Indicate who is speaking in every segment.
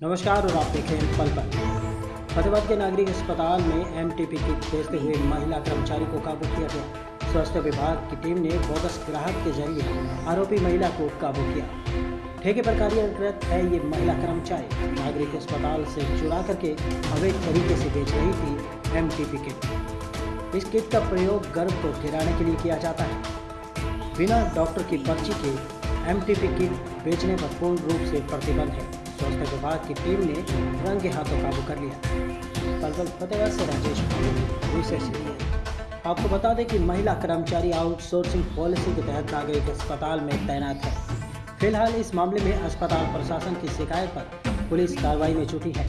Speaker 1: नमस्कार, और आप देखें पल पल। फतेहाबाद के नागरिक अस्पताल में एम टी पी किट बेचते हुए महिला कर्मचारी को काबू किया गया। स्वास्थ्य विभाग की टीम ने बोगस ग्राहक के ज़रिए आरोपी महिला को काबू किया। ठेके पर कार्यरत है ये महिला कर्मचारी। नागरिक अस्पताल से चुरा करके अवैध तरीके से बेच रही थी एमटीपी किट इस किट का प्रयोग गर्भ को गिराने के लिए किया जाता है। बिना डॉक्टर की पर्ची के एमटीपी किट बेचने पर पूर्ण रूप से प्रतिबंध है। स्वास्थ्य विभाग की टीम ने रंगे हाथों काबू कर लिया। पलवल फतेहगढ़ से राजेश आपको बता दें कि महिला कर्मचारी आउटसोर्सिंग पॉलिसी के तहत नागरिक अस्पताल में तैनात है। फ़िलहाल इस मामले में अस्पताल प्रशासन की शिकायत पर पुलिस कार्रवाई में जुटी है।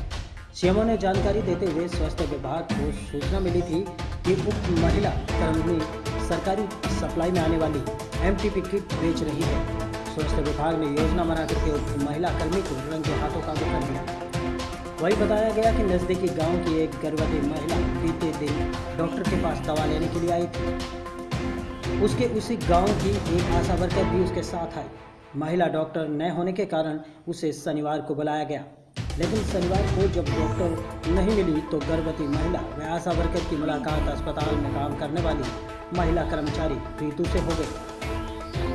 Speaker 1: सीएमओ ने जानकारी देते हुए स्वास्थ्य विभाग को सूचना मिली थी कि उप महिला कर्मी सरकारी सप्लाई में आने वाली एमटीपी किट बेच रही है। स्वास्थ्य विभाग ने योजना बना करके महिला कर्मी को रंगे हाथों काबू कर लिया वही बताया गया कि नजदीकी गाँव की एक गर्भवती महिला बीते दिन डॉक्टर के पास दवा लेने के लिए आई थी। उसके उसी गाँव की एक आशा वर्कर भी उसके साथ आई महिला डॉक्टर न होने के कारण उसे शनिवार को बुलाया गया। लेकिन शनिवार को जब डॉक्टर नहीं मिली तो गर्भवती महिला व आशा वर्कर की मुलाकात अस्पताल में काम करने वाली महिला कर्मचारी प्रीतु से हो गई।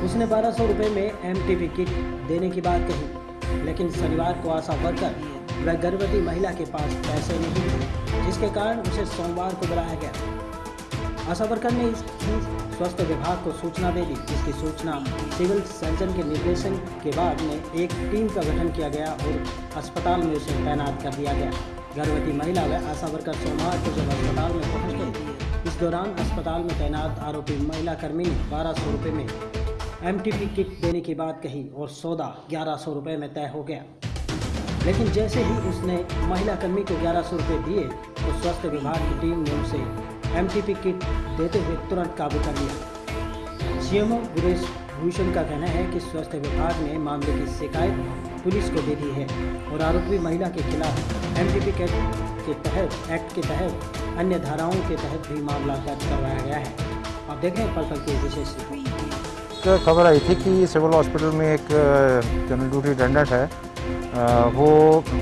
Speaker 1: उसने बारह सौ रुपये में एम किट देने की बात कही, लेकिन शनिवार को आशा वर्कर व गर्भवती महिला के पास पैसे नहीं थे जिसके कारण उसे सोमवार को बुलाया गया। आशा वर्कर ने स्वास्थ्य विभाग को सूचना दे दी, जिसकी सूचना सिविल सर्जन के निर्देशन के बाद में एक टीम का गठन किया गया और अस्पताल में उसे तैनात कर दिया गया। गर्भवती महिला व आशा वर्कर सोमवार को जब अस्पताल में पहुँच गई इस दौरान अस्पताल में तैनात आरोपी महिला कर्मी ने बारह सौ रुपये में एमटीपी किट देने की बात कही और सौदा ग्यारह सौ रुपये में तय हो गया। लेकिन जैसे ही उसने महिला कर्मी को ग्यारह सौ रुपये दिए तो स्वास्थ्य विभाग की टीम ने उसे एमटीपी किट देते हुए तुरंत काबू कर लिया। सीएमओ वीरेश भूषण का कहना है कि स्वास्थ्य विभाग ने मामले की शिकायत पुलिस को दे दी है और आरोपी महिला के खिलाफ एम टी के तहत, एक्ट के तहत, अन्य धाराओं के तहत भी मामला दर्ज करवाया गया है। आप देखें पल पल की विशेष रिपोर्ट
Speaker 2: खबर आई थी कि सिविल हॉस्पिटल में एक जनरल ड्यूटी अटेंडेंट है। वो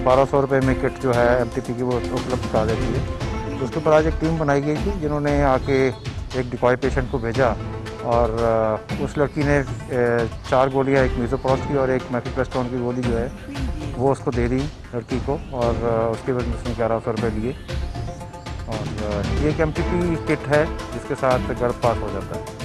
Speaker 2: बारह सौ रुपये में किट जो है एमटीपी की वो उपलब्ध करा देती है। उसके ऊपर आज एक टीम बनाई गई थी, जिन्होंने आके एक डिकॉय पेशेंट को भेजा और उस लड़की ने चार गोलियाँ, एक मीजोप्रोस्ट की और एक मैफिप्रेस्टोन की गोली जो है, वो उसको दे दी लड़की को और उसके बाद उसने ग्यारह सौ रुपये लिए। और ये एक एम किट है, जिसके साथ गर्भ पास हो जाता है।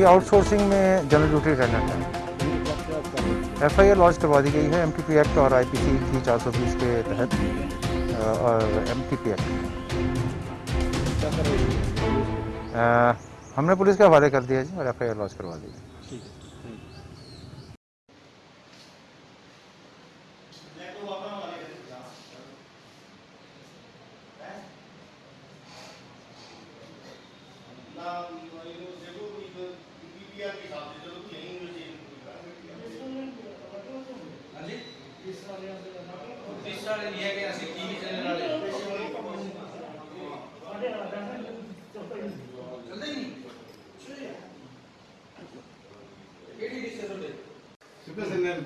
Speaker 2: ये आउटसोर्सिंग में जनरल ड्यूटी अटेंडेंट है एफ़ आई आर लॉन्च करवा दी गई है एम टी पी एक्ट और आई पी सी थ्री चार सौ बीस के तहत और एम टी पी एक्ट हमने पुलिस के हवाले कर दिया जी और एफ़ आई आर लॉन्च करवा दी पीआर के हिसाब से चलो नहीं हाँ जी
Speaker 3: तीस साल लिया गया ऐसे की चलने वाले चलते ही नहीं केडी डिस्कस होते सुपर सिग्नल